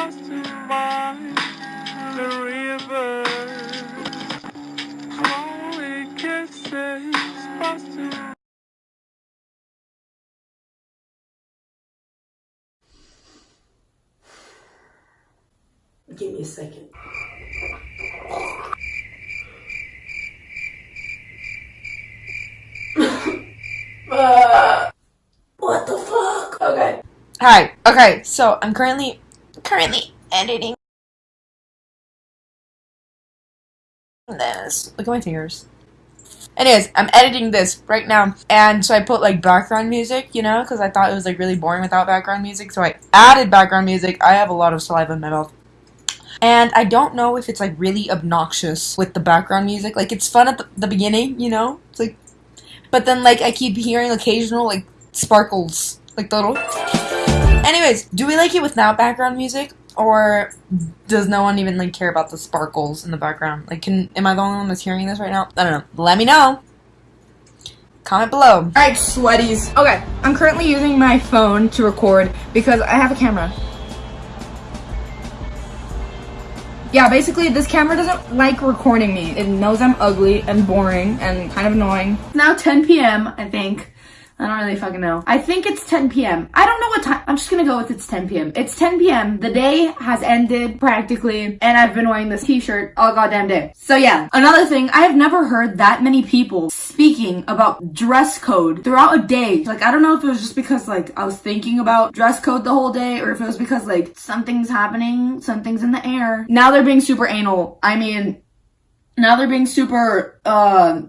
lost in the river. Slowly kisses, lost Give me a second. Uh, what the fuck? Okay. Hi. Okay, so I'm currently currently editing this. Look at my fingers. Anyways, I'm editing this right now, and so I put like background music, you know, because I thought it was like really boring without background music. So I added background music. I have a lot of saliva in my mouth. And I don't know if it's like really obnoxious with the background music. Like it's fun at the, the beginning, you know? It's like but then like I keep hearing occasional like sparkles, like little. Anyways, do we like it without background music, or does no one even like care about the sparkles in the background? Like, can am I the only one that's hearing this right now? I don't know. Let me know. Comment below. Alright, sweaties. Okay, I'm currently using my phone to record because I have a camera. Yeah, basically, this camera doesn't like recording me. It knows I'm ugly and boring and kind of annoying. It's now 10 p.m., I think. I don't really fucking know. I think it's 10 p.m. I don't know what time. I'm just gonna go with it's 10 p.m. It's 10 p.m. The day has ended practically, and I've been wearing this t-shirt all goddamn day. So yeah, another thing, I have never heard that many people speaking about dress code throughout a day. Like, I don't know if it was just because like I was thinking about dress code the whole day, or if it was because like something's happening, something's in the air. Now they're being super anal. I mean, now they're being super, uh,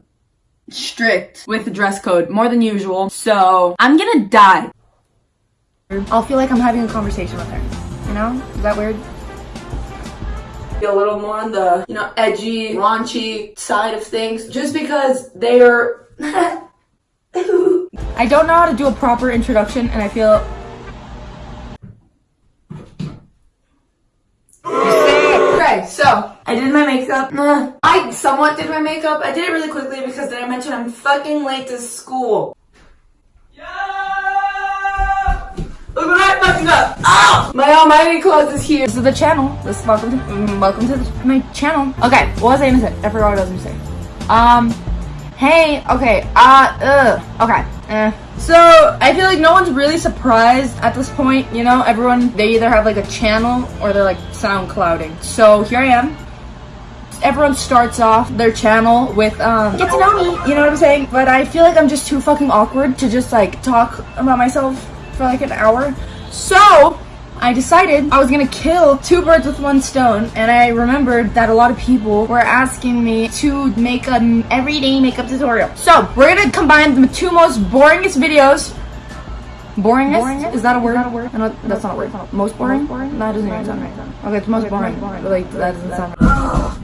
strict with the dress code more than usual. So I'm gonna die. I'll feel like I'm having a conversation with her. You know? Is that weird? Be a little more on the, you know, edgy, raunchy side of things. Just because they're... I don't know how to do a proper introduction and I feel Okay, so I did my makeup. Nah, I somewhat did my makeup. I did it really quickly because did I mention I'm fucking late to school. Yeah! Look what I fucking up! Oh! My almighty clothes is here. This is the channel. This is welcome to mm, welcome to the, my channel. Okay, what was I gonna say? I forgot what I was gonna say. Um, hey, okay, uh, ugh, okay. Eh. So I feel like no one's really surprised at this point. You know, everyone they either have like a channel or they're like SoundClouding. So here I am. Everyone starts off their channel with um get to know me. You know what I'm saying? But I feel like I'm just too fucking awkward to just like talk about myself for like an hour. So I decided I was gonna kill two birds with one stone and I remembered that a lot of people were asking me to make an everyday makeup tutorial. So we're gonna combine the two most boringest videos Boringest? boringest? Is that a word? Not a word? No, that's not a word. Most boring? Most boring? No, that doesn't even sound right. Okay, it's most boring. Like, that doesn't sound right.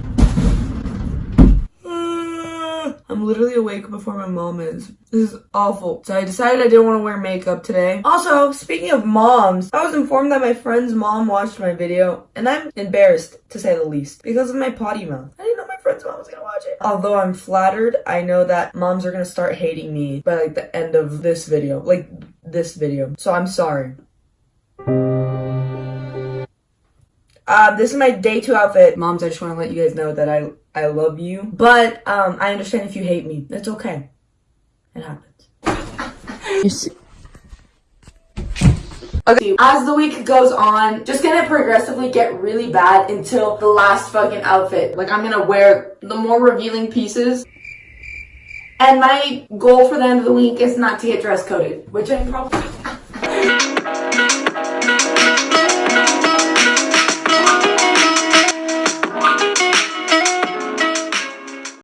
I'm literally awake before my mom is. This is awful. So I decided I didn't want to wear makeup today. Also, speaking of moms, I was informed that my friend's mom watched my video, and I'm embarrassed, to say the least, because of my potty mouth. I didn't know my friend's mom was gonna watch it. Although I'm flattered, I know that moms are gonna start hating me by like the end of this video. Like, this video. So I'm sorry. Uh, this is my day two outfit. Moms, I just want to let you guys know that I I love you. But um, I understand if you hate me. It's okay. It happens. Okay, as the week goes on, just gonna progressively get really bad until the last fucking outfit. Like, I'm gonna wear the more revealing pieces. And my goal for the end of the week is not to get dress coded, which I'm probably...